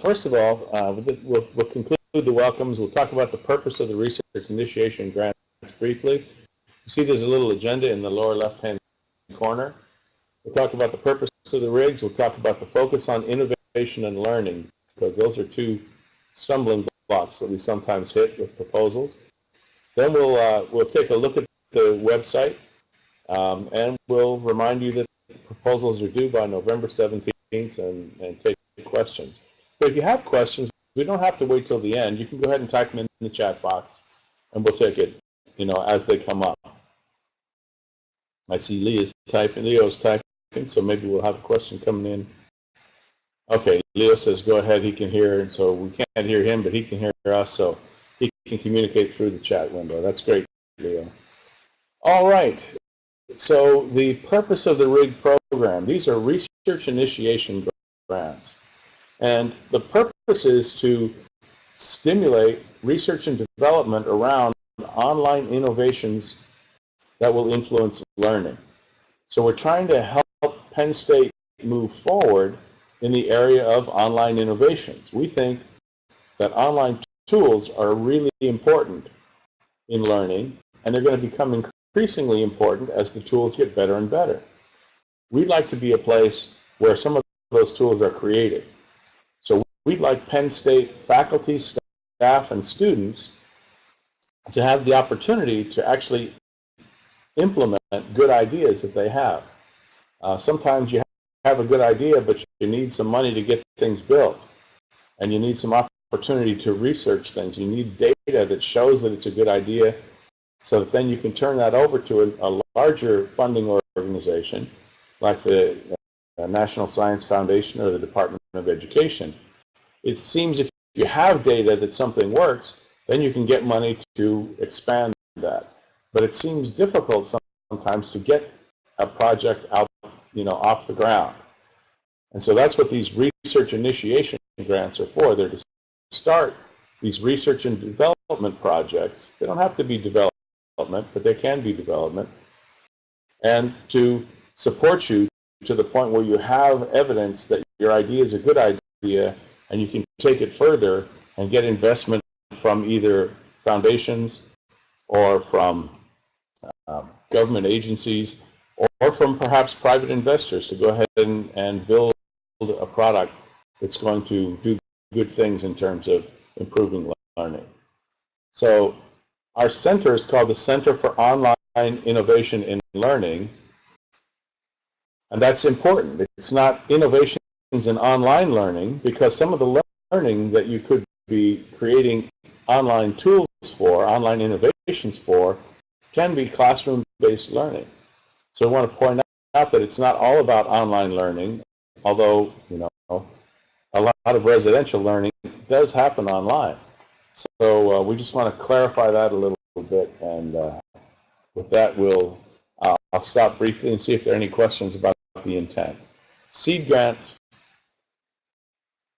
first of all, uh, we'll, we'll conclude the welcomes. We'll talk about the purpose of the research initiation grants briefly. You see there's a little agenda in the lower left-hand corner. We'll talk about the purpose of the rigs. We'll talk about the focus on innovation and learning, because those are two stumbling blocks that we sometimes hit with proposals. Then we'll, uh, we'll take a look at the website, um, and we'll remind you that proposals are due by November 17th and, and take questions. But if you have questions, we don't have to wait till the end. You can go ahead and type them in the chat box, and we'll take it, you know, as they come up. I see Lee is typing, Leo's typing, so maybe we'll have a question coming in. Okay, Leo says go ahead, he can hear, and so we can't hear him, but he can hear us, so he can communicate through the chat window. That's great, Leo. All right, so the purpose of the RIG program, these are research initiation grants. And the purpose is to stimulate research and development around online innovations that will influence learning. So we're trying to help Penn State move forward in the area of online innovations. We think that online tools are really important in learning, and they're going to become increasingly important as the tools get better and better. We'd like to be a place where some of those tools are created. We'd like Penn State faculty, staff, and students to have the opportunity to actually implement good ideas that they have. Uh, sometimes you have a good idea, but you need some money to get things built. And you need some opportunity to research things. You need data that shows that it's a good idea so that then you can turn that over to a, a larger funding organization like the uh, National Science Foundation or the Department of Education. It seems if you have data that something works, then you can get money to expand that. But it seems difficult sometimes to get a project out, you know, off the ground. And so that's what these research initiation grants are for. They're to start these research and development projects. They don't have to be development, but they can be development. And to support you to the point where you have evidence that your idea is a good idea and you can take it further and get investment from either foundations or from uh, government agencies or from perhaps private investors to go ahead and, and build a product that's going to do good things in terms of improving learning. So our center is called the Center for Online Innovation in Learning, and that's important. It's not innovations in online learning because some of the learning that you could be creating online tools for, online innovations for, can be classroom-based learning. So I want to point out that it's not all about online learning, although, you know, a lot of residential learning does happen online. So uh, we just want to clarify that a little bit, and uh, with that, we'll uh, I'll stop briefly and see if there are any questions about the intent. Seed grants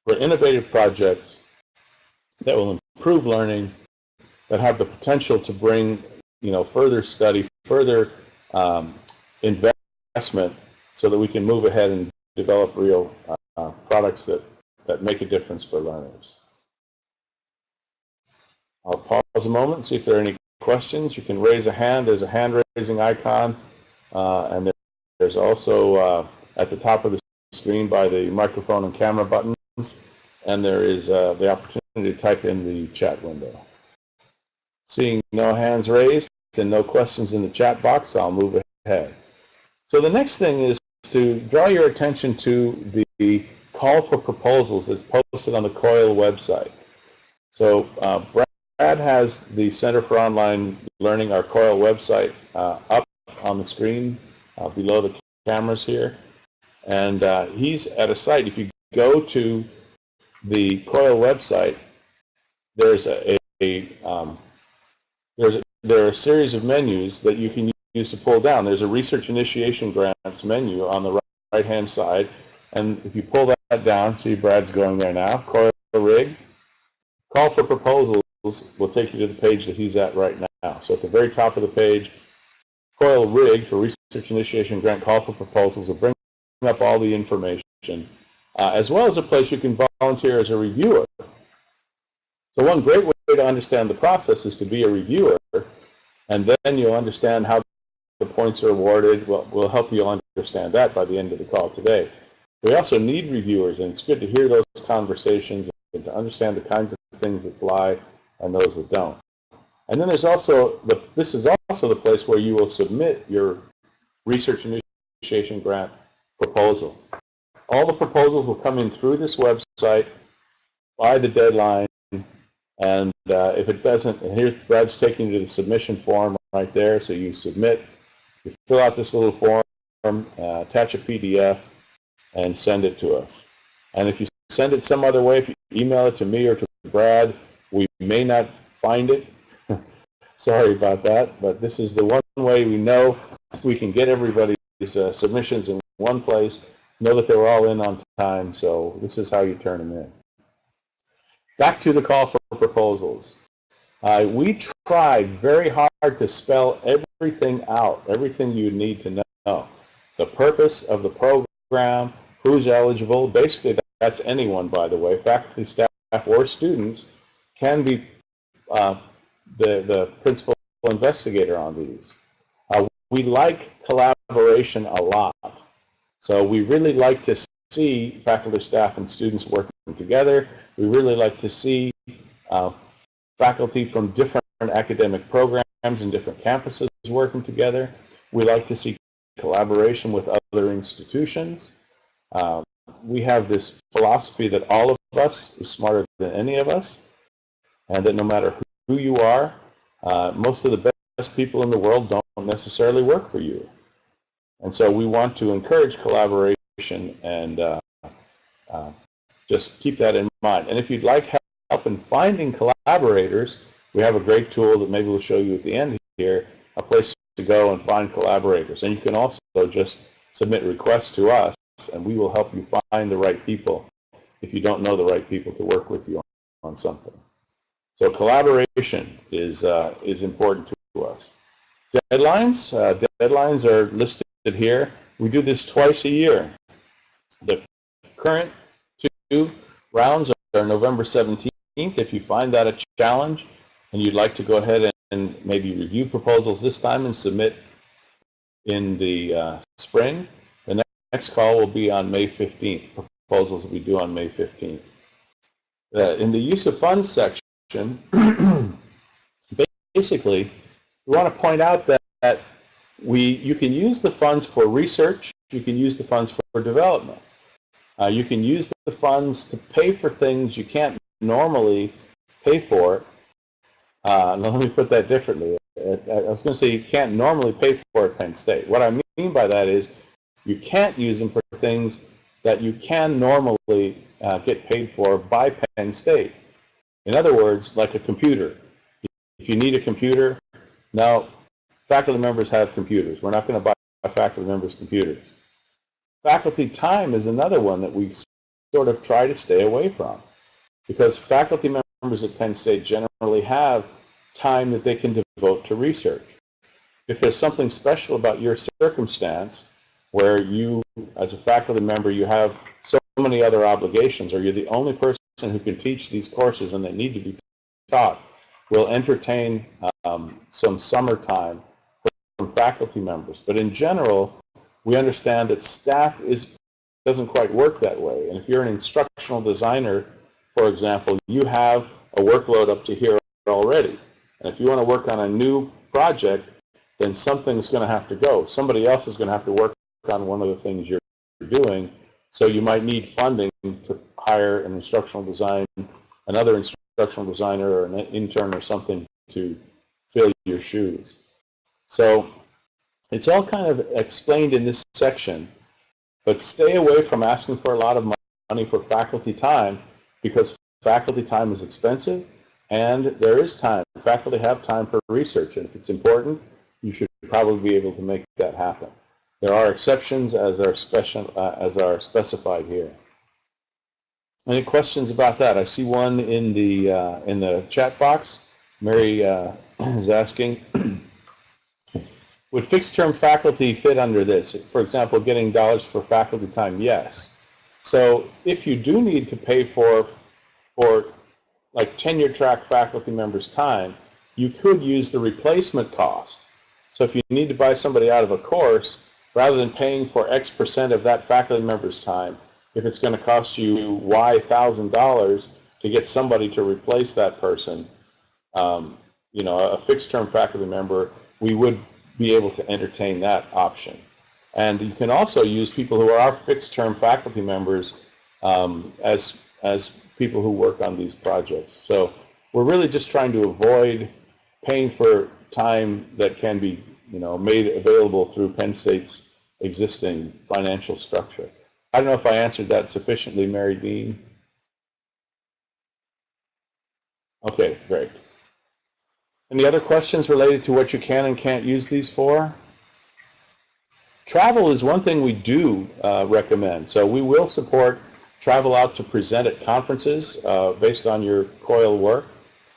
for innovative projects that will improve learning, that have the potential to bring you know, further study, further um, investment so that we can move ahead and develop real uh, products that, that make a difference for learners. I'll pause a moment and see if there are any questions. You can raise a hand. There's a hand raising icon. Uh, and there's also uh, at the top of the screen by the microphone and camera buttons. And there is uh, the opportunity to type in the chat window. Seeing no hands raised and no questions in the chat box, I'll move ahead. So the next thing is to draw your attention to the call for proposals that's posted on the COIL website. So uh, Brad has the Center for Online Learning, our COIL website, uh, up on the screen uh, below the cameras here. And uh, he's at a site, if you go to the COIL website, there's a, a um, there's a, there are a series of menus that you can use to pull down. There's a research initiation grants menu on the right hand side, and if you pull that down, see Brad's going there now, COIL rig, call for proposals will take you to the page that he's at right now. So at the very top of the page, COIL rig for research initiation grant call for proposals will bring up all the information, uh, as well as a place you can volunteer as a reviewer. So one great way to understand the process is to be a reviewer, and then you'll understand how the points are awarded. Well, we'll help you understand that by the end of the call today. We also need reviewers, and it's good to hear those conversations and to understand the kinds of things that fly and those that don't. And then there's also, the, this is also the place where you will submit your research initiation grant proposal. All the proposals will come in through this website by the deadline, and uh, if it doesn't, and here Brad's taking you to the submission form right there, so you submit, you fill out this little form, uh, attach a PDF, and send it to us. And if you send it some other way, if you email it to me or to Brad, we may not find it. Sorry about that, but this is the one way we know we can get everybody's uh, submissions in one place, know that they were all in on time, so this is how you turn them in. Back to the call for proposals. Uh, we tried very hard to spell everything out, everything you need to know. The purpose of the program, who's eligible, basically that's anyone, by the way, faculty, staff, or students can be uh, the, the principal investigator on these. Uh, we like collaboration a lot. So we really like to see faculty, staff, and students working together. We really like to see uh, faculty from different academic programs and different campuses working together. We like to see collaboration with other institutions. Um, we have this philosophy that all of us is smarter than any of us, and that no matter who you are, uh, most of the best people in the world don't necessarily work for you. And so we want to encourage collaboration and uh, uh, just keep that in mind. And if you'd like help in finding collaborators, we have a great tool that maybe we'll show you at the end here, a place to go and find collaborators. And you can also just submit requests to us and we will help you find the right people if you don't know the right people to work with you on, on something. So collaboration is, uh, is important to us. Deadlines, uh, deadlines are listed here. We do this twice a year. The current two rounds are November 17th. If you find that a challenge and you'd like to go ahead and maybe review proposals this time and submit in the uh, spring, the Next call will be on May 15th. Proposals be due on May 15th. Uh, in the use of funds section, basically, we want to point out that, that we you can use the funds for research, you can use the funds for development. Uh, you can use the funds to pay for things you can't normally pay for. Uh, let me put that differently. Uh, I was going to say you can't normally pay for at Penn State. What I mean by that is you can't use them for things that you can normally uh, get paid for by Penn State. In other words, like a computer. If you need a computer, now faculty members have computers. We're not going to buy faculty members computers. Faculty time is another one that we sort of try to stay away from because faculty members at Penn State generally have time that they can devote to research. If there's something special about your circumstance, where you, as a faculty member, you have so many other obligations, or you're the only person who can teach these courses and they need to be taught, we'll entertain um, some summertime faculty members. But in general, we understand that staff is doesn't quite work that way. And if you're an instructional designer, for example, you have a workload up to here already. And if you want to work on a new project, then something's going to have to go. Somebody else is going to have to work on one of the things you're doing. So you might need funding to hire an instructional design, another instructional designer or an intern or something to fill your shoes. So it's all kind of explained in this section, but stay away from asking for a lot of money for faculty time because faculty time is expensive and there is time. Faculty have time for research and if it's important, you should probably be able to make that happen. There are exceptions as are, special, uh, as are specified here. Any questions about that? I see one in the uh, in the chat box. Mary uh, is asking, would fixed-term faculty fit under this? For example, getting dollars for faculty time? Yes. So if you do need to pay for, for like tenure track faculty members' time, you could use the replacement cost. So if you need to buy somebody out of a course, rather than paying for X percent of that faculty member's time, if it's going to cost you Y thousand dollars to get somebody to replace that person, um, you know, a fixed term faculty member, we would be able to entertain that option. And you can also use people who are our fixed term faculty members um, as, as people who work on these projects. So we're really just trying to avoid paying for time that can be you know, made available through Penn State's existing financial structure. I don't know if I answered that sufficiently, Mary Dean. Okay, great. Any other questions related to what you can and can't use these for? Travel is one thing we do uh, recommend. So we will support travel out to present at conferences uh, based on your COIL work.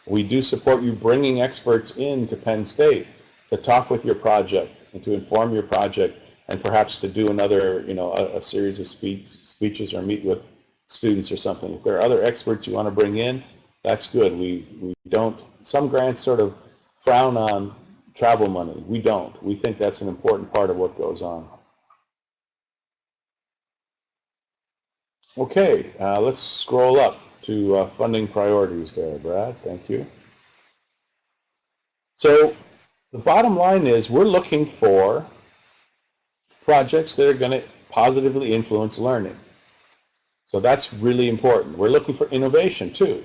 We do support you bringing experts in to Penn State to talk with your project and to inform your project and perhaps to do another, you know, a, a series of speech, speeches or meet with students or something. If there are other experts you want to bring in, that's good. We, we don't, some grants sort of frown on travel money. We don't. We think that's an important part of what goes on. Okay, uh, let's scroll up to uh, funding priorities there, Brad. Thank you. So the bottom line is we're looking for projects that are going to positively influence learning. So that's really important. We're looking for innovation too.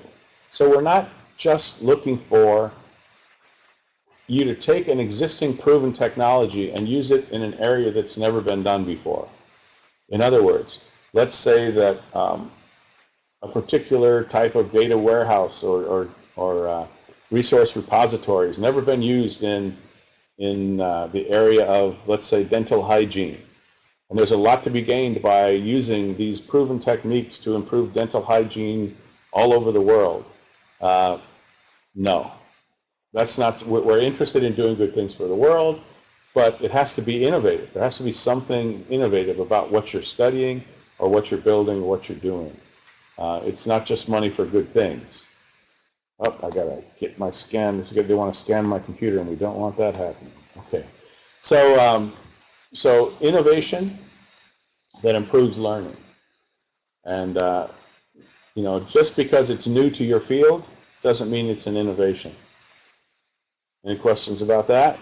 So we're not just looking for you to take an existing proven technology and use it in an area that's never been done before. In other words, let's say that um, a particular type of data warehouse or, or, or uh, resource repository has never been used in, in uh, the area of, let's say, dental hygiene. And there's a lot to be gained by using these proven techniques to improve dental hygiene all over the world. Uh, no, that's not, we're interested in doing good things for the world, but it has to be innovative. There has to be something innovative about what you're studying or what you're building or what you're doing. Uh, it's not just money for good things. Oh, I gotta get my scan. They want to scan my computer, and we don't want that happening. Okay, so um, so innovation that improves learning, and uh, you know, just because it's new to your field doesn't mean it's an innovation. Any questions about that?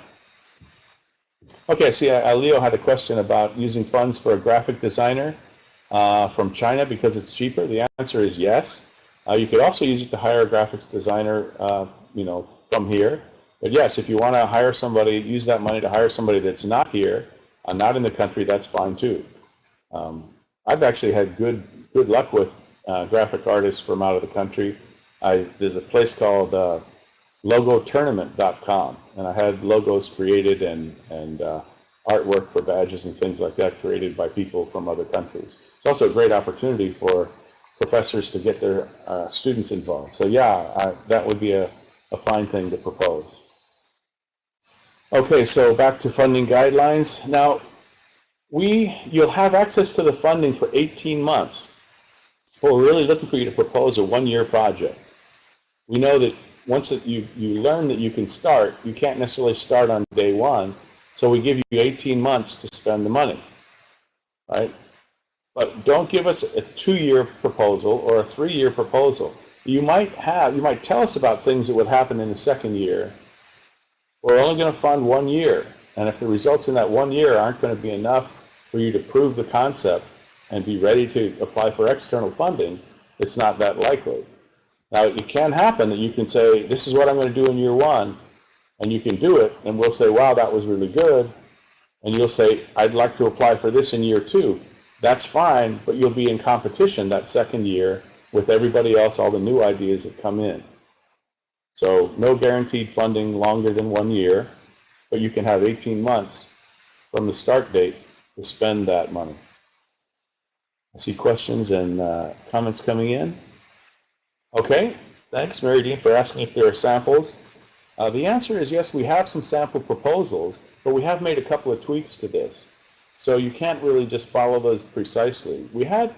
Okay, see, uh, Leo had a question about using funds for a graphic designer uh, from China because it's cheaper. The answer is yes. Uh, you could also use it to hire a graphics designer, uh, you know, from here. But yes, if you want to hire somebody, use that money to hire somebody that's not here, uh, not in the country, that's fine too. Um, I've actually had good good luck with uh, graphic artists from out of the country. I, there's a place called logotournament.com, and I had logos created and, and uh, artwork for badges and things like that created by people from other countries. It's also a great opportunity for professors to get their uh, students involved. So yeah, I, that would be a, a fine thing to propose. Okay, so back to funding guidelines. Now, we, you'll have access to the funding for 18 months. But we're really looking for you to propose a one-year project. We know that once you, you learn that you can start, you can't necessarily start on day one. So we give you 18 months to spend the money, right? But don't give us a two-year proposal or a three-year proposal. You might have, you might tell us about things that would happen in the second year. We're only going to fund one year. And if the results in that one year aren't going to be enough for you to prove the concept and be ready to apply for external funding, it's not that likely. Now, it can happen that you can say, this is what I'm going to do in year one, and you can do it, and we'll say, wow, that was really good, and you'll say, I'd like to apply for this in year two. That's fine, but you'll be in competition that second year with everybody else, all the new ideas that come in. So no guaranteed funding longer than one year, but you can have 18 months from the start date to spend that money. I see questions and uh, comments coming in. Okay, thanks, Mary Dean, for asking if there are samples. Uh, the answer is yes, we have some sample proposals, but we have made a couple of tweaks to this. So you can't really just follow those precisely. We had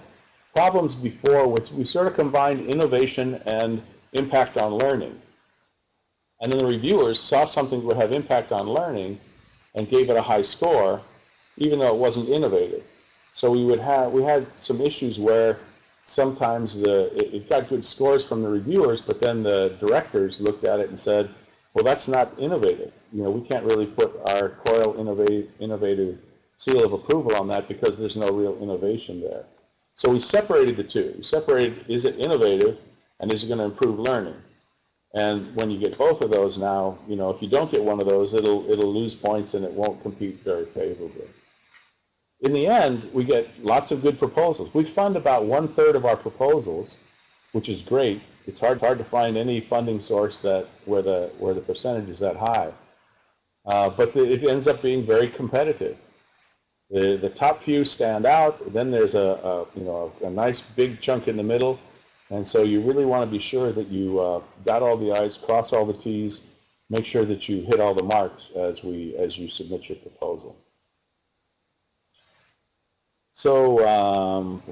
problems before with, we sort of combined innovation and impact on learning. And then the reviewers saw something that would have impact on learning and gave it a high score, even though it wasn't innovative. So we would have we had some issues where sometimes the it, it got good scores from the reviewers, but then the directors looked at it and said, well, that's not innovative. You know, we can't really put our COIL innovative, innovative seal of approval on that because there's no real innovation there. So we separated the two. We separated, is it innovative and is it going to improve learning? And when you get both of those now, you know, if you don't get one of those, it'll, it'll lose points and it won't compete very favorably. In the end, we get lots of good proposals. We fund about one third of our proposals, which is great. It's hard, hard to find any funding source that where the where the percentage is that high. Uh, but the, it ends up being very competitive. The, the top few stand out, then there's a, a you know, a, a, nice big chunk in the middle, and so you really want to be sure that you uh, dot all the I's, cross all the T's, make sure that you hit all the marks as, we, as you submit your proposal. So, um,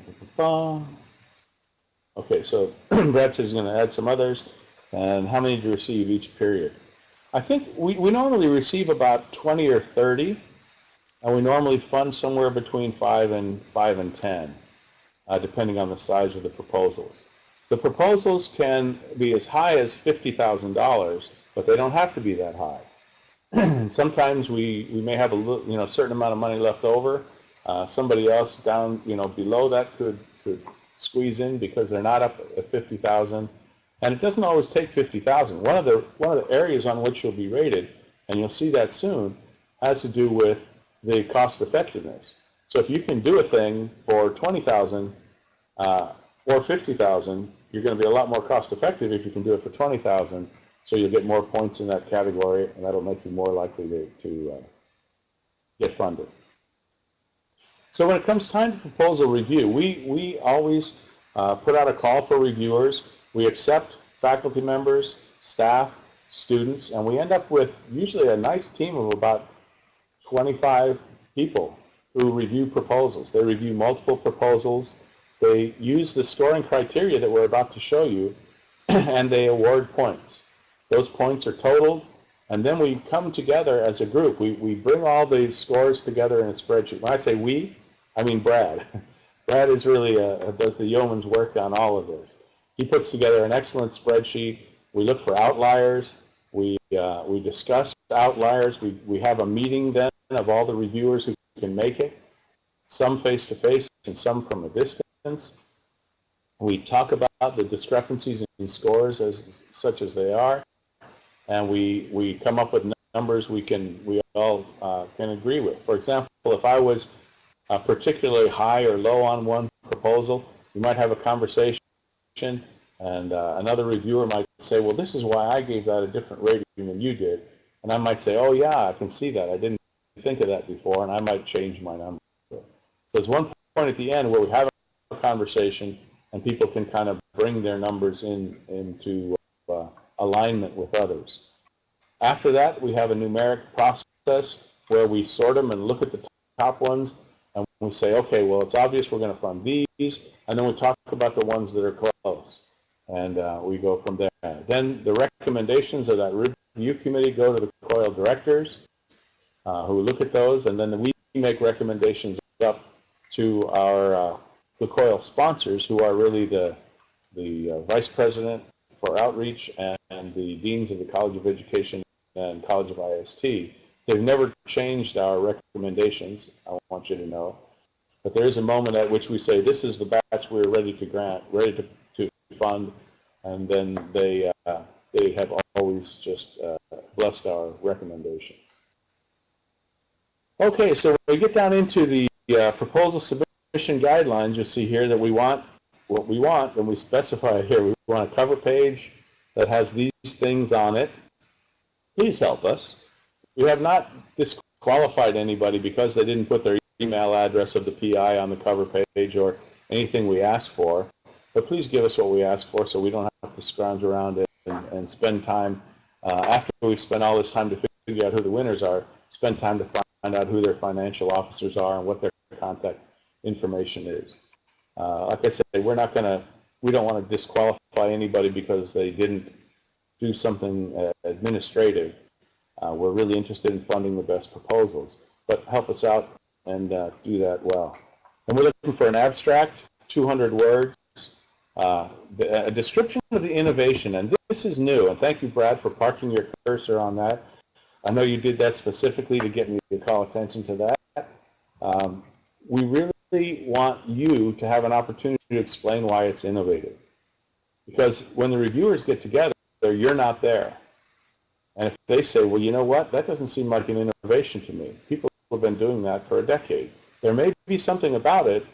okay, so Brad says he's going to add some others, and how many do you receive each period? I think we, we normally receive about 20 or 30. And we normally fund somewhere between 5 and 5 and 10, uh, depending on the size of the proposals. The proposals can be as high as $50,000, but they don't have to be that high. And sometimes we, we may have a you know, certain amount of money left over. Uh, somebody else down, you know, below that could, could squeeze in because they're not up at 50,000. And it doesn't always take 50,000. One of the one of the areas on which you'll be rated, and you'll see that soon, has to do with the cost effectiveness. So if you can do a thing for 20,000 uh, or 50,000, you're going to be a lot more cost effective if you can do it for 20,000. So you'll get more points in that category, and that'll make you more likely to, to uh, get funded. So when it comes time to proposal review, we, we always uh, put out a call for reviewers. We accept faculty members, staff, students, and we end up with usually a nice team of about 25 people who review proposals. They review multiple proposals. They use the scoring criteria that we're about to show you, and they award points. Those points are totaled, and then we come together as a group. We, we bring all the scores together in a spreadsheet. When I say we, I mean Brad. Brad is really a, does the yeoman's work on all of this. He puts together an excellent spreadsheet. We look for outliers. We, uh, we discuss outliers. We, we have a meeting then of all the reviewers who can make it, some face-to-face -face and some from a distance. We talk about the discrepancies in scores as such as they are, and we, we come up with numbers we can we all uh, can agree with. For example, if I was uh, particularly high or low on one proposal, we might have a conversation, and uh, another reviewer might say, well, this is why I gave that a different rating than you did. And I might say, oh, yeah, I can see that. I didn't think of that before, and I might change my number. So there's one point at the end where we have a conversation, and people can kind of bring their numbers in into alignment with others. After that, we have a numeric process where we sort them and look at the top ones, and we say, okay, well, it's obvious we're going to fund these, and then we talk about the ones that are close, and uh, we go from there. Then the recommendations of that review committee go to the COIL directors, uh, who look at those, and then we make recommendations up to our uh, the COIL sponsors, who are really the the uh, vice president for outreach and, and, the deans of the College of Education and College of IST. They've never changed our recommendations. I want you to know, but there is a moment at which we say this is the batch we're ready to grant, ready to, to fund, and then they uh, they have always just uh, blessed our recommendations. Okay, so when we get down into the uh, proposal submission guidelines, you'll see here that we want what we want, and we specify here, we want a cover page that has these things on it. Please help us. We have not disqualified anybody because they didn't put their email address of the PI on the cover page or anything we ask for. But please give us what we ask for so we don't have to scrounge around it and, and spend time, uh, after we've spent all this time to figure out who the winners are, spend time to find find out who their financial officers are and what their contact information is. Uh, like I said, we're not going to, we don't want to disqualify anybody because they didn't do something uh, administrative. Uh, we're really interested in funding the best proposals, but help us out and uh, do that well. And we're looking for an abstract, 200 words, uh, a description of the innovation, and this is new, and thank you, Brad, for parking your cursor on that. I know you did that specifically to get me to call attention to that. Um, we really want you to have an opportunity to explain why it's innovative. Because when the reviewers get together, you're not there. And if they say, well, you know what, that doesn't seem like an innovation to me. People have been doing that for a decade. There may be something about it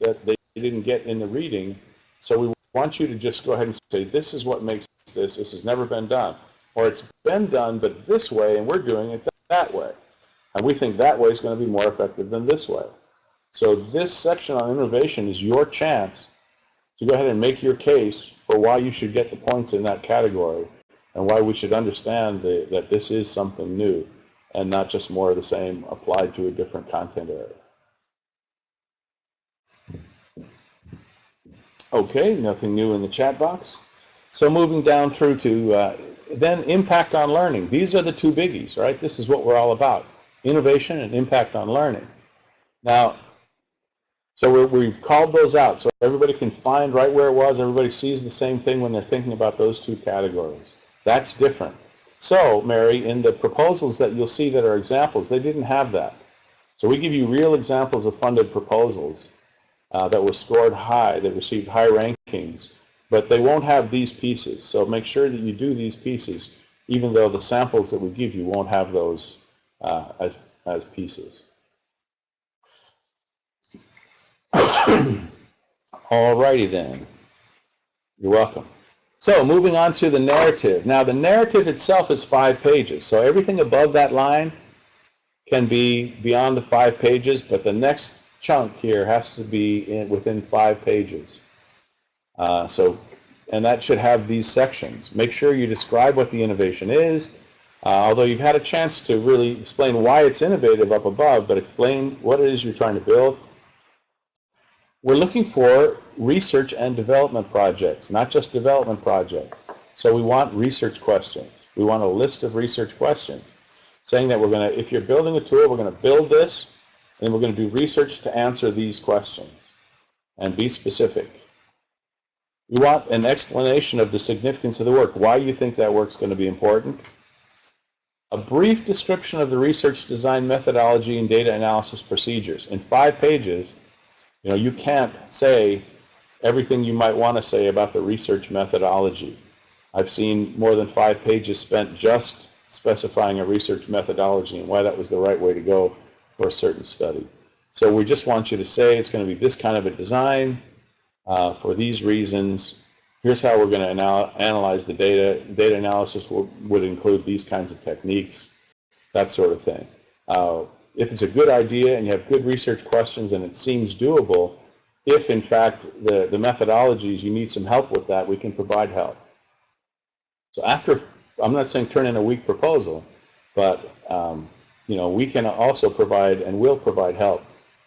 that they didn't get in the reading, so we want you to just go ahead and say, this is what makes this, this has never been done. Or it's been done, but this way, and we're doing it that way. And we think that way is going to be more effective than this way. So this section on innovation is your chance to go ahead and make your case for why you should get the points in that category and why we should understand the, that this is something new and not just more of the same applied to a different content area. Okay, nothing new in the chat box. So moving down through to uh, then impact on learning. These are the two biggies, right? This is what we're all about, innovation and impact on learning. Now, so we have called those out so everybody can find right where it was. Everybody sees the same thing when they're thinking about those two categories. That's different. So, Mary, in the proposals that you'll see that are examples, they didn't have that. So we give you real examples of funded proposals uh, that were scored high, that received high rankings, but they won't have these pieces. So make sure that you do these pieces, even though the samples that we give you won't have those uh, as, as pieces. Alrighty then. You're welcome. So moving on to the narrative. Now the narrative itself is five pages. So everything above that line can be beyond the five pages, but the next chunk here has to be in, within five pages. Uh, so, and that should have these sections. Make sure you describe what the innovation is, uh, although you've had a chance to really explain why it's innovative up above, but explain what it is you're trying to build. We're looking for research and development projects, not just development projects. So we want research questions. We want a list of research questions saying that we're going to, if you're building a tool, we're going to build this, and we're going to do research to answer these questions and be specific. We want an explanation of the significance of the work, why you think that work's going to be important. A brief description of the research design methodology and data analysis procedures. In five pages, you know, you can't say everything you might want to say about the research methodology. I've seen more than five pages spent just specifying a research methodology and why that was the right way to go for a certain study. So we just want you to say it's going to be this kind of a design uh, for these reasons. Here's how we're going to anal analyze the data. Data analysis will, would include these kinds of techniques, that sort of thing. Uh, if it's a good idea and you have good research questions and it seems doable, if in fact the, the methodologies, you need some help with that, we can provide help. So after, I'm not saying turn in a weak proposal, but um, you know, we can also provide and will provide help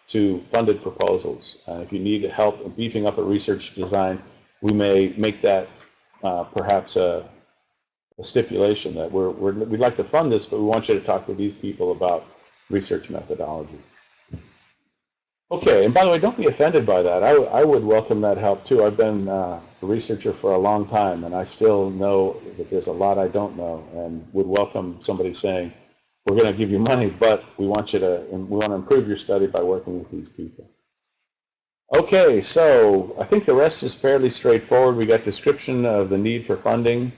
to funded proposals. Uh, if you need help beefing up a research design, we may make that uh, perhaps a, a, stipulation that we're, we're, we'd like to fund this, but we want you to talk to these people about research methodology. Okay, and by the way, don't be offended by that. I, I would welcome that help too. I've been uh, a researcher for a long time, and I still know that there's a lot I don't know, and would welcome somebody saying, we're going to give you money, but we want you to, we want to improve your study by working with these people. Okay, so I think the rest is fairly straightforward. We got description of the need for funding.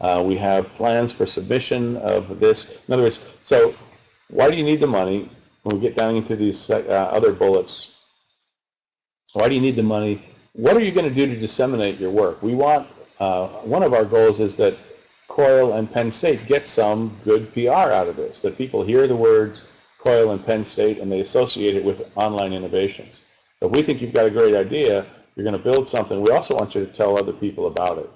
Uh, we have plans for submission of this. In other words, so why do you need the money? When we get down into these uh, other bullets, why do you need the money? What are you going to do to disseminate your work? We want, uh, one of our goals is that COIL and Penn State get some good PR out of this, that people hear the words COIL and Penn State and they associate it with online innovations. So if we think you've got a great idea, you're going to build something, we also want you to tell other people about it.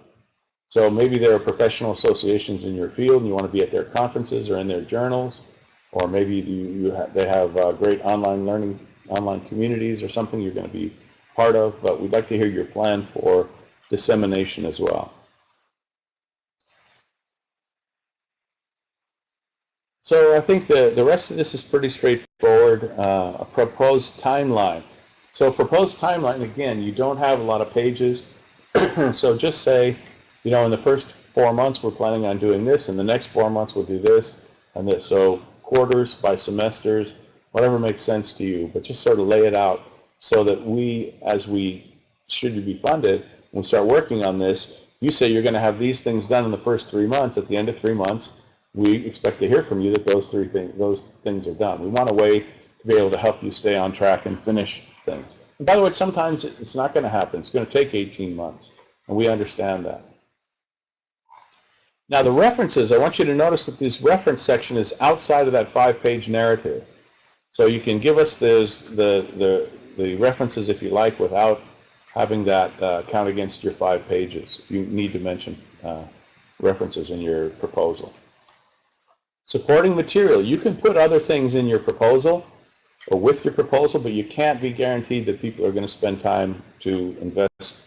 So maybe there are professional associations in your field and you want to be at their conferences or in their journals, or maybe you, you ha they have uh, great online learning, online communities or something, you're going to be part of, but we'd like to hear your plan for dissemination as well. So I think the, the rest of this is pretty straightforward. Uh, a proposed timeline. So proposed timeline, again, you don't have a lot of pages. so just say, you know, in the first four months we're planning on doing this, and the next four months we'll do this and this. So quarters by semesters, whatever makes sense to you, but just sort of lay it out so that we, as we, should you be funded, when we start working on this, you say you're going to have these things done in the first three months. At the end of three months, we expect to hear from you that those three things, those things are done. We want a way to be able to help you stay on track and finish things. And by the way, sometimes it's not going to happen. It's going to take 18 months, and we understand that. Now the references, I want you to notice that this reference section is outside of that five-page narrative. So you can give us those, the, the, the references if you like without having that uh, count against your five pages if you need to mention uh, references in your proposal. Supporting material. You can put other things in your proposal or with your proposal, but you can't be guaranteed that people are going to spend time to invest,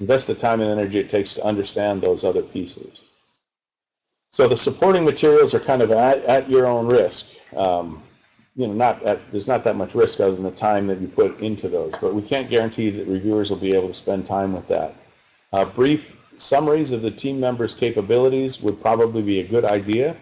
invest the time and energy it takes to understand those other pieces. So the supporting materials are kind of at, at your own risk. Um, you know, not at, there's not that much risk other than the time that you put into those, but we can't guarantee that reviewers will be able to spend time with that. Uh, brief summaries of the team members' capabilities would probably be a good idea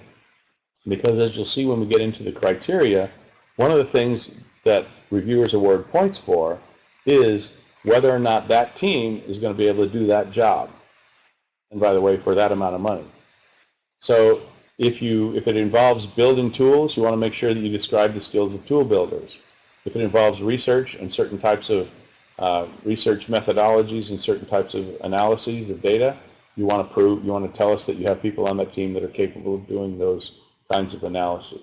because as you'll see when we get into the criteria, one of the things that reviewers award points for is whether or not that team is going to be able to do that job. And by the way, for that amount of money. So if you if it involves building tools, you want to make sure that you describe the skills of tool builders. If it involves research and certain types of uh, research methodologies and certain types of analyses of data, you want to prove you want to tell us that you have people on that team that are capable of doing those kinds of analyses.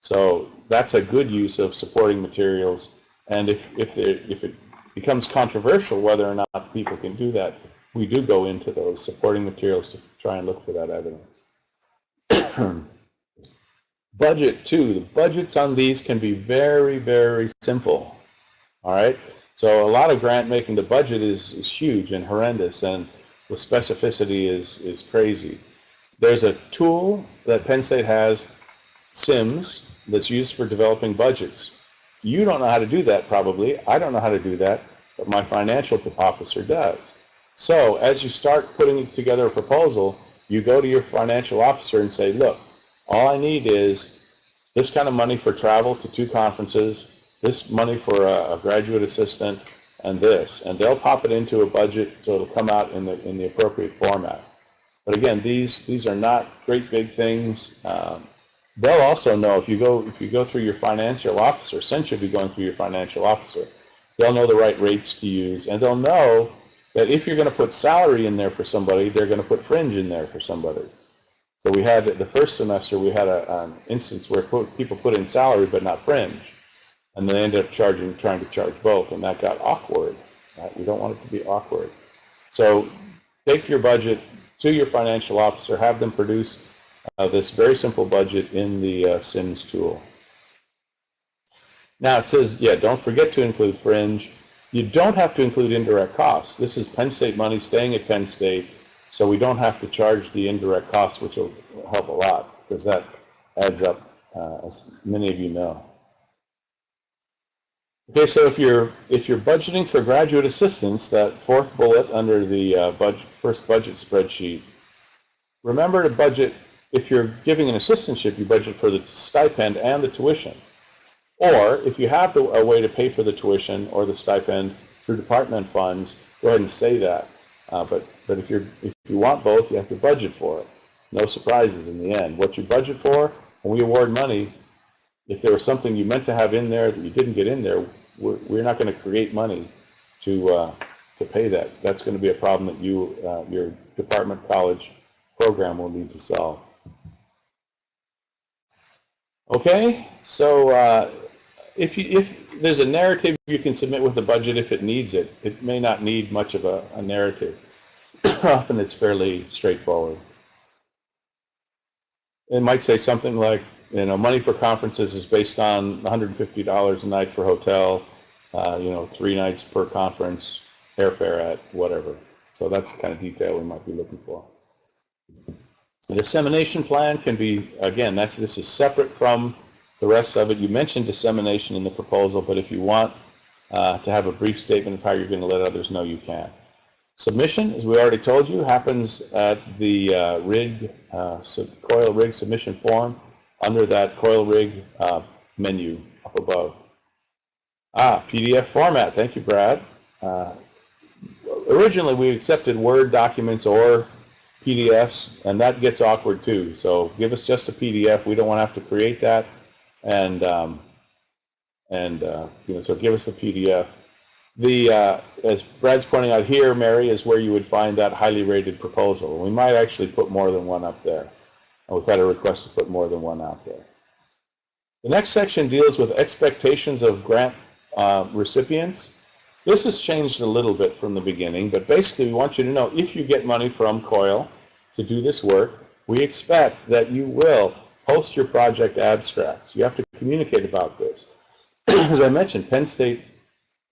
So that's a good use of supporting materials. And if, if, it, if it becomes controversial whether or not people can do that, we do go into those supporting materials to try and look for that evidence. Budget too. The budgets on these can be very, very simple. All right. So a lot of grant making, the budget is, is huge and horrendous, and the specificity is is crazy. There's a tool that Penn State has, SIMS, that's used for developing budgets. You don't know how to do that probably. I don't know how to do that, but my financial officer does. So as you start putting together a proposal, you go to your financial officer and say, look, all I need is this kind of money for travel to two conferences, this money for a, a graduate assistant, and this. And they'll pop it into a budget so it'll come out in the, in the appropriate format. But again, these, these are not great big things. Um, they'll also know if you go if you go through your financial officer, since you'll be going through your financial officer, they'll know the right rates to use, and they'll know that if you're going to put salary in there for somebody, they're going to put fringe in there for somebody. So we had, the first semester, we had a, an instance where people put in salary but not fringe. And they ended up charging, trying to charge both, and that got awkward. Right? We don't want it to be awkward. So take your budget to your financial officer, have them produce uh, this very simple budget in the uh, SIMS tool. Now it says, yeah, don't forget to include fringe. You don't have to include indirect costs. This is Penn State money staying at Penn State, so we don't have to charge the indirect costs, which will help a lot, because that adds up, uh, as many of you know. Okay, so if you're if you're budgeting for graduate assistance, that fourth bullet under the uh, budget, first budget spreadsheet, remember to budget. If you're giving an assistantship, you budget for the stipend and the tuition. Or if you have a way to pay for the tuition or the stipend through department funds, go ahead and say that. Uh, but but if you're, if you want both, you have to budget for it. No surprises in the end. What you budget for when we award money, if there was something you meant to have in there that you didn't get in there, we're, we're not going to create money to uh, to pay that. That's going to be a problem that you uh, your department college program will need to solve. Okay, so uh, if you if there's a narrative you can submit with the budget if it needs it. It may not need much of a, a narrative. Often it's fairly straightforward. It might say something like, you know, money for conferences is based on $150 a night for hotel, uh, you know, three nights per conference, airfare at whatever. So that's the kind of detail we might be looking for. The dissemination plan can be, again, that's this is separate from the rest of it. You mentioned dissemination in the proposal, but if you want uh, to have a brief statement of how you're going to let others know, you can. Submission, as we already told you, happens at the uh, rig, uh, coil rig submission form under that coil rig uh, menu up above. Ah, PDF format. Thank you, Brad. Uh, originally, we accepted Word documents or PDFs, and that gets awkward too. So give us just a PDF. We don't want to have to create that, and um, and uh, you know, so give us a PDF. The uh, as Brad's pointing out here, Mary, is where you would find that highly rated proposal. We might actually put more than one up there. And we've had a request to put more than one out there. The next section deals with expectations of grant uh, recipients. This has changed a little bit from the beginning, but basically we want you to know if you get money from COIL to do this work, we expect that you will post your project abstracts. You have to communicate about this. As I mentioned, Penn State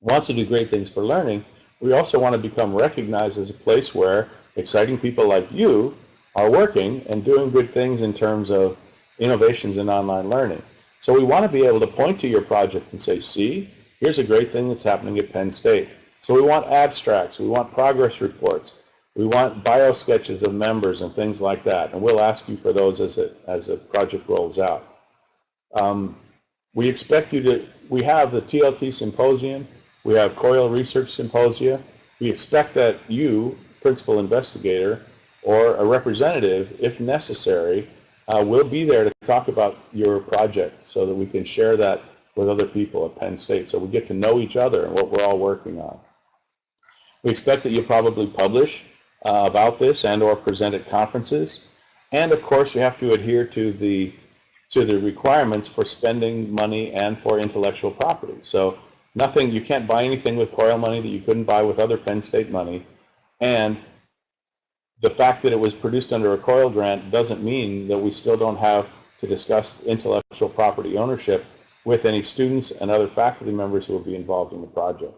wants to do great things for learning. We also want to become recognized as a place where exciting people like you are working and doing good things in terms of innovations in online learning. So we want to be able to point to your project and say, see, here's a great thing that's happening at Penn State. So we want abstracts, we want progress reports, we want bio sketches of members and things like that. And we'll ask you for those as, it, as a project rolls out. Um, we expect you to, we have the TLT Symposium, we have COIL Research Symposia. We expect that you, principal investigator, or a representative, if necessary, uh, will be there to talk about your project so that we can share that with other people at Penn State so we get to know each other and what we're all working on. We expect that you'll probably publish uh, about this and or present at conferences. And of course, you have to adhere to the to the requirements for spending money and for intellectual property. So nothing, you can't buy anything with COIL money that you couldn't buy with other Penn State money. And the fact that it was produced under a COIL grant doesn't mean that we still don't have to discuss intellectual property ownership with any students and other faculty members who will be involved in the project.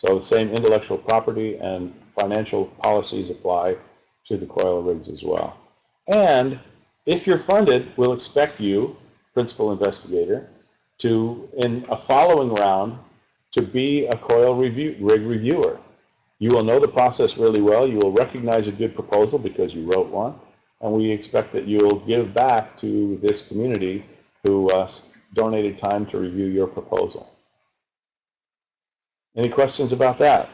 So the same intellectual property and financial policies apply to the COIL rigs as well. And if you're funded, we'll expect you, principal investigator, to, in a following round, to be a COIL review, rig reviewer. You will know the process really well. You will recognize a good proposal because you wrote one. And we expect that you will give back to this community who uh, donated time to review your proposal. Any questions about that?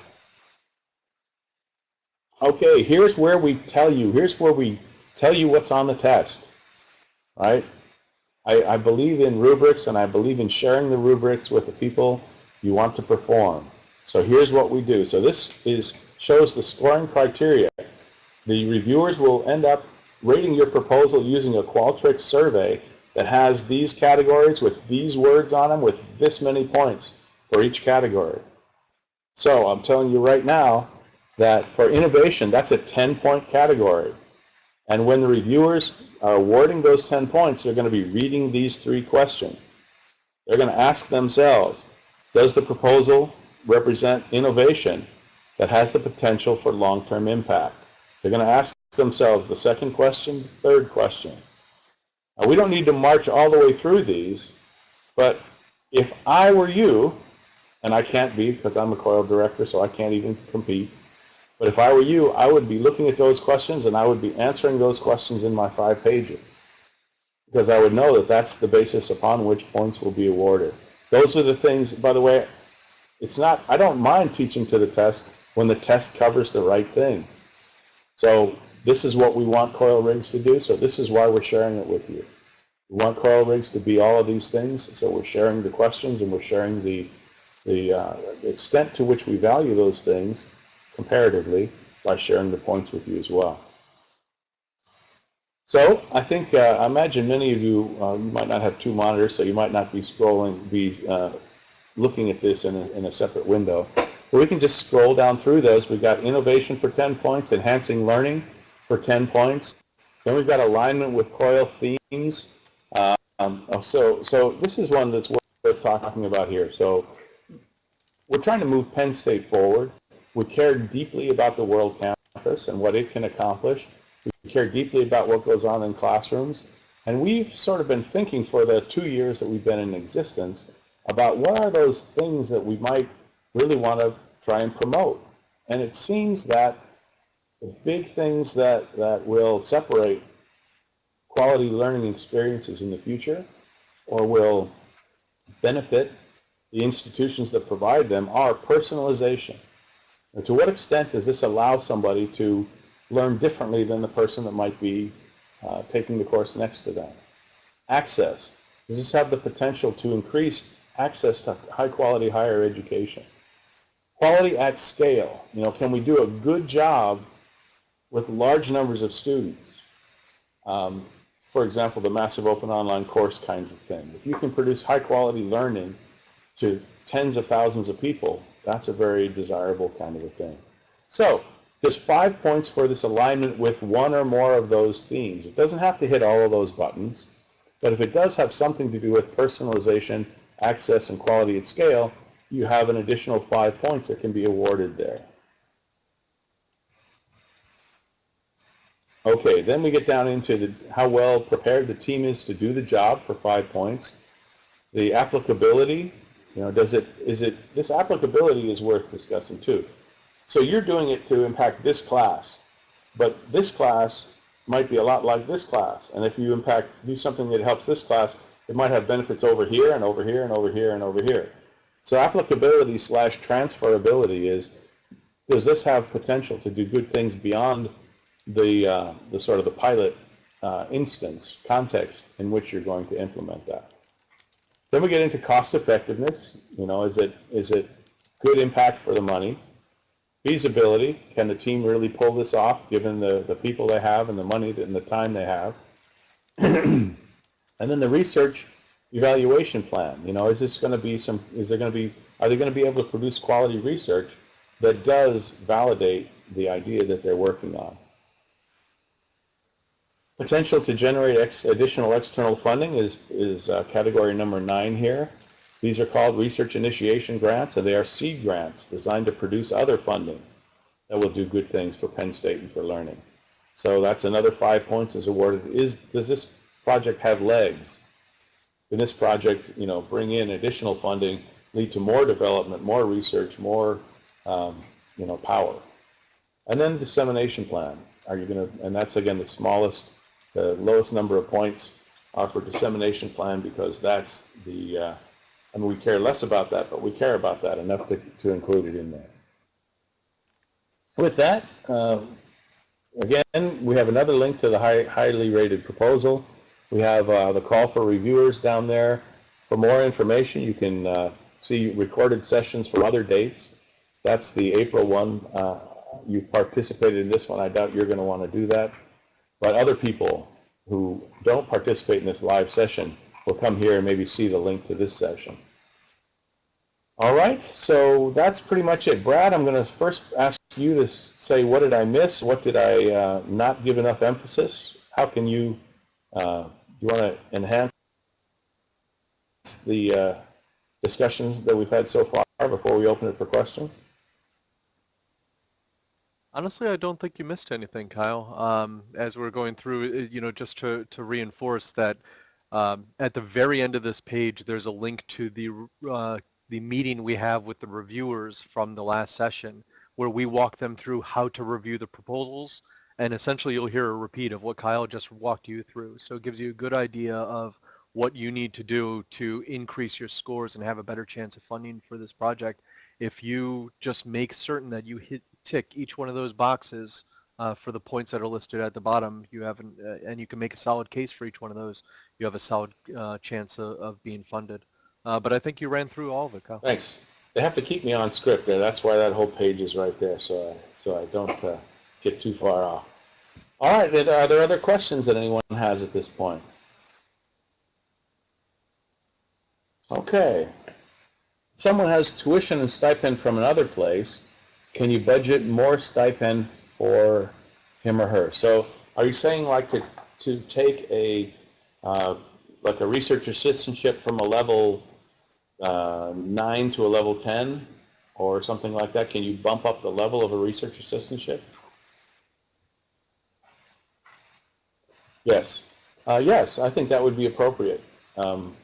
Okay, here's where we tell you, here's where we tell you what's on the test, right? I, I believe in rubrics and I believe in sharing the rubrics with the people you want to perform. So here's what we do. So this is shows the scoring criteria. The reviewers will end up rating your proposal using a Qualtrics survey that has these categories with these words on them with this many points for each category. So I'm telling you right now that for innovation, that's a 10-point category. And when the reviewers are awarding those 10 points, they're going to be reading these three questions. They're going to ask themselves, does the proposal represent innovation that has the potential for long-term impact? They're going to ask themselves the second question, the third question. Now, we don't need to march all the way through these, but if I were you, and I can't be because I'm a COIL director, so I can't even compete, but if I were you, I would be looking at those questions and I would be answering those questions in my five pages because I would know that that's the basis upon which points will be awarded. Those are the things, by the way, it's not, I don't mind teaching to the test when the test covers the right things. So this is what we want coil rigs to do, so this is why we're sharing it with you. We want coil rigs to be all of these things, so we're sharing the questions and we're sharing the, the, uh, extent to which we value those things comparatively by sharing the points with you as well. So I think, uh, I imagine many of you, uh, you might not have two monitors, so you might not be scrolling, be uh, looking at this in a, in a separate window. But we can just scroll down through those. We've got innovation for 10 points, enhancing learning, for 10 points. Then we've got alignment with COIL themes. Um, so, so this is one that's worth talking about here. So we're trying to move Penn State forward. We care deeply about the world campus and what it can accomplish. We care deeply about what goes on in classrooms. And we've sort of been thinking for the two years that we've been in existence about what are those things that we might really want to try and promote. And it seems that the big things that, that will separate quality learning experiences in the future or will benefit the institutions that provide them are personalization. And to what extent does this allow somebody to learn differently than the person that might be uh, taking the course next to them? Access. Does this have the potential to increase access to high quality higher education? Quality at scale. You know, can we do a good job with large numbers of students? Um, for example, the massive open online course kinds of thing. If you can produce high quality learning to tens of thousands of people, that's a very desirable kind of a thing. So there's five points for this alignment with one or more of those themes. It doesn't have to hit all of those buttons, but if it does have something to do with personalization, access, and quality at scale, you have an additional five points that can be awarded there. Okay, then we get down into the, how well prepared the team is to do the job for five points. The applicability, you know, does it, is it, this applicability is worth discussing too. So you're doing it to impact this class, but this class might be a lot like this class. And if you impact, do something that helps this class, it might have benefits over here and over here and over here and over here. So applicability slash transferability is, does this have potential to do good things beyond the, uh, the sort of the pilot uh, instance, context in which you're going to implement that? Then we get into cost effectiveness. You know, is it is it good impact for the money? Feasibility, can the team really pull this off given the, the people they have and the money and the time they have? and then the research evaluation plan. You know, is this going to be some, is there going to be, are they going to be able to produce quality research that does validate the idea that they're working on? Potential to generate ex additional external funding is, is uh, category number nine here. These are called research initiation grants, and they are seed grants designed to produce other funding that will do good things for Penn State and for learning. So that's another five points is awarded. Is Does this project have legs? Can this project, you know, bring in additional funding, lead to more development, more research, more, um, you know, power? And then dissemination plan. Are you going to, and that's again the smallest the lowest number of points are for dissemination plan because that's the, uh, I mean, we care less about that, but we care about that enough to, to include it in there. With that, uh, again, we have another link to the high, highly rated proposal. We have uh, the call for reviewers down there. For more information, you can uh, see recorded sessions from other dates. That's the April one. Uh, you participated in this one. I doubt you're going to want to do that. But other people who don't participate in this live session will come here and maybe see the link to this session. All right, so that's pretty much it. Brad, I'm going to first ask you to say what did I miss? What did I uh, not give enough emphasis? How can you, uh, you want to enhance the uh, discussions that we've had so far before we open it for questions? Honestly, I don't think you missed anything, Kyle. Um, as we're going through, uh, you know, just to, to reinforce that um, at the very end of this page, there's a link to the uh, the meeting we have with the reviewers from the last session, where we walk them through how to review the proposals, and essentially you'll hear a repeat of what Kyle just walked you through. So it gives you a good idea of what you need to do to increase your scores and have a better chance of funding for this project if you just make certain that you hit tick each one of those boxes uh, for the points that are listed at the bottom, you have an, uh, and you can make a solid case for each one of those. You have a solid uh, chance of, of, being funded. Uh, but I think you ran through all of it, Kyle. Thanks. They have to keep me on script there. That's why that whole page is right there, so I, so I don't uh, get too far off. All right. Are there other questions that anyone has at this point? Okay. Someone has tuition and stipend from another place can you budget more stipend for him or her? So are you saying like to, to take a, uh, like a research assistantship from a level uh, 9 to a level 10 or something like that? Can you bump up the level of a research assistantship? Yes. Uh, yes, I think that would be appropriate. Um,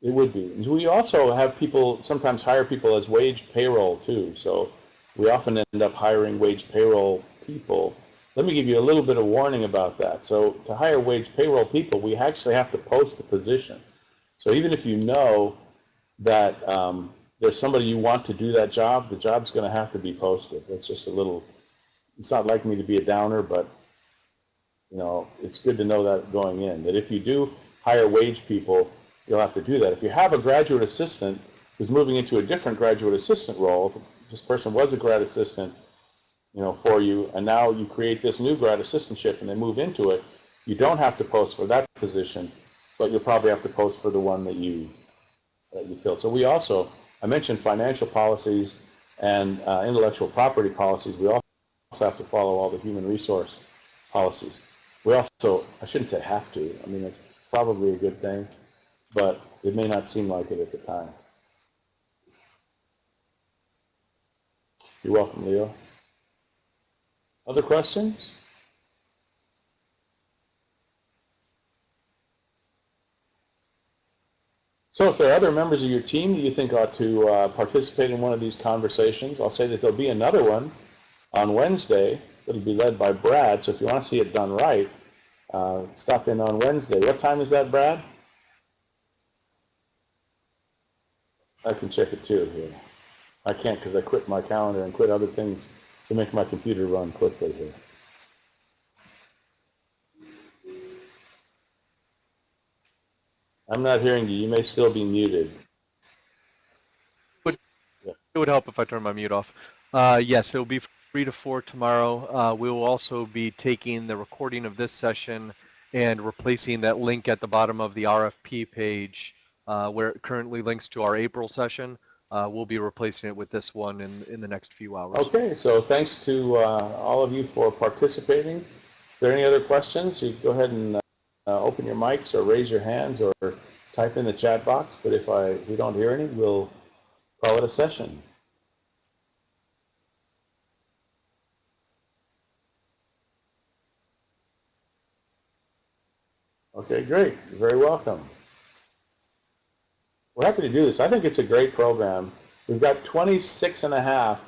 it would be. We also have people, sometimes hire people as wage payroll too. So we often end up hiring wage payroll people. Let me give you a little bit of warning about that. So to hire wage payroll people, we actually have to post the position. So even if you know that um, there's somebody you want to do that job, the job's going to have to be posted. It's just a little, it's not like me to be a downer, but you know, it's good to know that going in, that if you do hire wage people, you'll have to do that. If you have a graduate assistant who's moving into a different graduate assistant role, this person was a grad assistant, you know, for you, and now you create this new grad assistantship and they move into it, you don't have to post for that position, but you'll probably have to post for the one that you that you fill. So we also, I mentioned financial policies and uh, intellectual property policies. We also have to follow all the human resource policies. We also, I shouldn't say have to. I mean, it's probably a good thing, but it may not seem like it at the time. You're welcome, Leo. Other questions? So if there are other members of your team that you think ought to uh, participate in one of these conversations, I'll say that there'll be another one on Wednesday that'll be led by Brad. So if you want to see it done right, uh, stop in on Wednesday. What time is that, Brad? I can check it too here. I can't because I quit my calendar and quit other things to make my computer run quickly here. I'm not hearing you. You may still be muted. It would help if I turn my mute off. Uh, yes, it will be three to four tomorrow. Uh, we will also be taking the recording of this session and replacing that link at the bottom of the RFP page uh, where it currently links to our April session. Uh, we'll be replacing it with this one in, in the next few hours. Okay, so thanks to uh, all of you for participating. If there are any other questions, you go ahead and uh, open your mics or raise your hands or type in the chat box. But if I we don't hear any, we'll call it a session. Okay, great. You're very welcome. We're happy to do this. I think it's a great program. We've got 26 and a half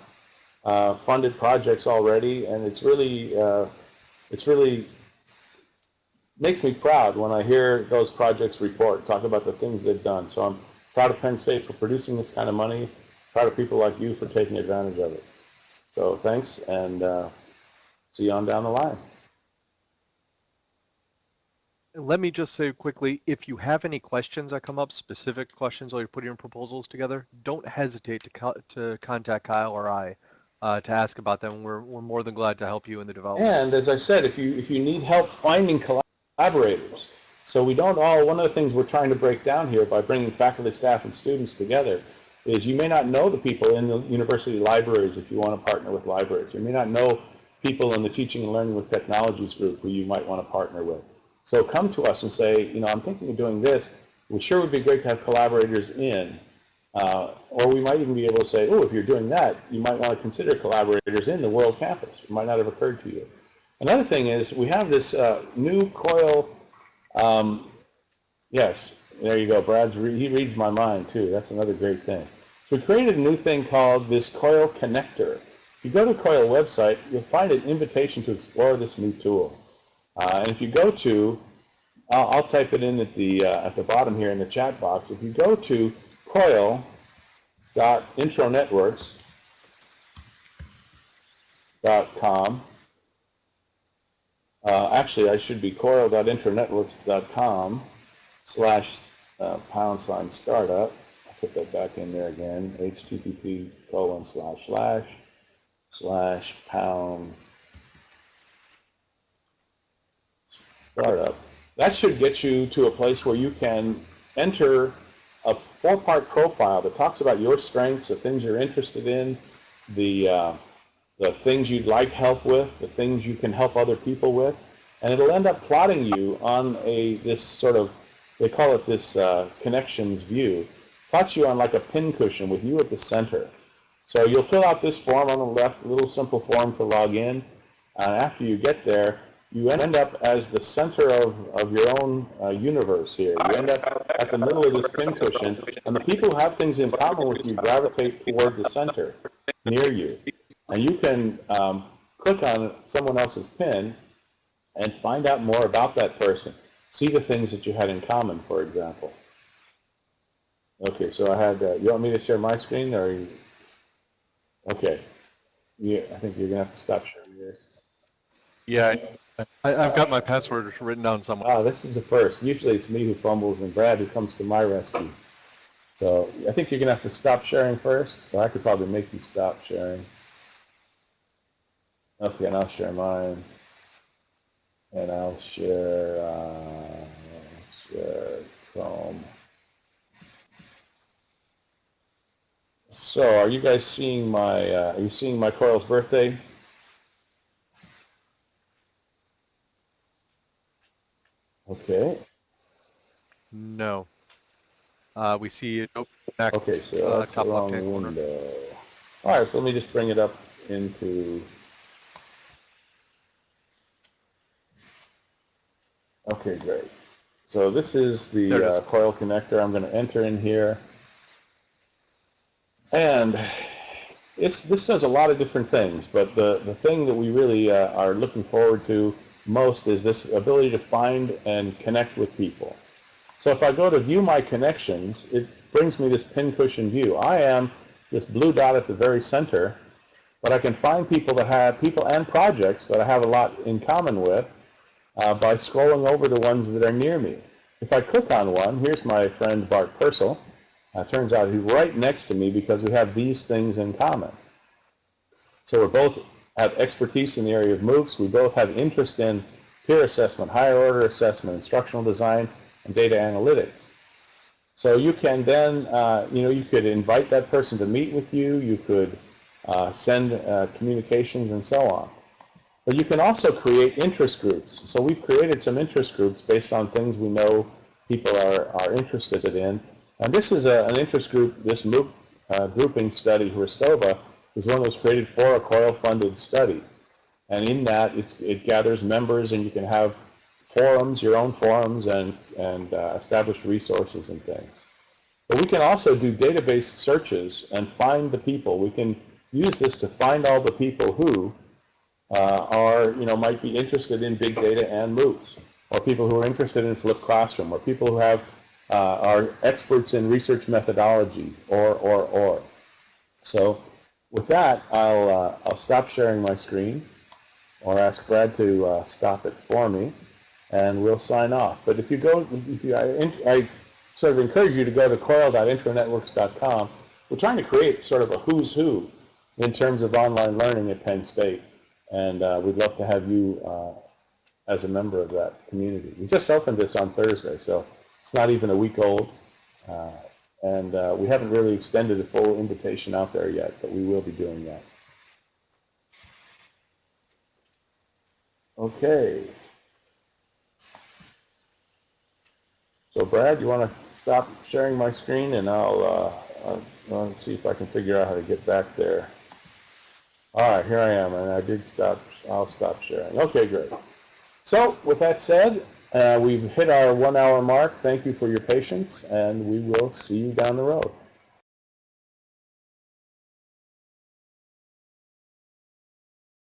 uh, funded projects already, and it's really, uh, it's really makes me proud when I hear those projects report, talk about the things they've done. So I'm proud of Penn State for producing this kind of money, proud of people like you for taking advantage of it. So thanks, and uh, see you on down the line. Let me just say quickly, if you have any questions that come up, specific questions while you're putting your proposals together, don't hesitate to, co to contact Kyle or I uh, to ask about them. We're, we're more than glad to help you in the development. And as I said, if you, if you need help finding collaborators, so we don't all, one of the things we're trying to break down here by bringing faculty, staff, and students together is you may not know the people in the university libraries if you want to partner with libraries. You may not know people in the teaching and learning with technologies group who you might want to partner with. So come to us and say, you know, I'm thinking of doing this. We sure would be great to have collaborators in. Uh, or we might even be able to say, oh, if you're doing that, you might want to consider collaborators in the world campus. It might not have occurred to you. Another thing is we have this uh, new COIL, um, yes, there you go. Brad's, re he reads my mind too. That's another great thing. So we created a new thing called this COIL connector. If you go to the COIL website, you'll find an invitation to explore this new tool. Uh, and if you go to, I'll, I'll type it in at the, uh, at the bottom here in the chat box. If you go to coil.intronetworks.com, uh, actually, I should be coil.intronetworks.com slash uh, pound sign startup. I'll put that back in there again. http colon slash slash slash pound startup. That should get you to a place where you can enter a four-part profile that talks about your strengths, the things you're interested in, the, uh, the things you'd like help with, the things you can help other people with, and it'll end up plotting you on a this sort of, they call it this uh, connections view, plots you on like a pincushion with you at the center. So you'll fill out this form on the left, a little simple form to log in. And after you get there, you end up as the center of, of your own uh, universe here. You end up at the middle of this pincushion, and the people who have things in common with you gravitate toward the center near you. And you can um, click on someone else's pin and find out more about that person. See the things that you had in common, for example. Okay, so I had, uh, you want me to share my screen, or you, okay. Yeah, I think you're gonna have to stop sharing yours. Yeah, I've got my password written down somewhere. Ah, this is the first. Usually it's me who fumbles and Brad who comes to my rescue. So I think you're gonna have to stop sharing first, or I could probably make you stop sharing. Okay, and I'll share mine. And I'll share, uh, share Chrome. So are you guys seeing my, uh, are you seeing my Coil's birthday? Okay, No. Uh, we see it open back. okay, so uh, that's the top wrong corner. window. All right, so let me just bring it up into. Okay, great. So this is the uh, coil connector. I'm going to enter in here. And it's, this does a lot of different things, but the, the thing that we really uh, are looking forward to most is this ability to find and connect with people. So if I go to view my connections, it brings me this pincushion view. I am this blue dot at the very center, but I can find people that have, people and projects that I have a lot in common with uh, by scrolling over the ones that are near me. If I click on one, here's my friend Bart Pursel. Uh, turns out he's right next to me because we have these things in common. So we're both have expertise in the area of MOOCs. We both have interest in peer assessment, higher order assessment, instructional design, and data analytics. So you can then, uh, you know, you could invite that person to meet with you. You could uh, send uh, communications and so on. But you can also create interest groups. So we've created some interest groups based on things we know people are, are interested in. And this is a, an interest group, this MOOC uh, grouping study, Ristova, is one that was created for a COIL-funded study. And in that, it's, it gathers members, and you can have forums, your own forums, and, and uh, established resources and things. But we can also do database searches and find the people. We can use this to find all the people who uh, are, you know, might be interested in big data and MOOCs, or people who are interested in flipped classroom, or people who have uh, are experts in research methodology, or, or, or. So with that, I'll, uh, I'll stop sharing my screen, or ask Brad to uh, stop it for me, and we'll sign off. But if you go, if you, I, I sort of encourage you to go to coil.intronetworks.com. We're trying to create sort of a who's who in terms of online learning at Penn State, and uh, we'd love to have you uh, as a member of that community. We just opened this on Thursday, so it's not even a week old, uh, and uh, we haven't really extended a full invitation out there yet, but we will be doing that. Okay. So Brad, you want to stop sharing my screen, and I'll, uh, I'll, I'll see if I can figure out how to get back there. All right, here I am, and I did stop. I'll stop sharing. Okay, great. So with that said, uh, we've hit our one-hour mark. Thank you for your patience, and we will see you down the road.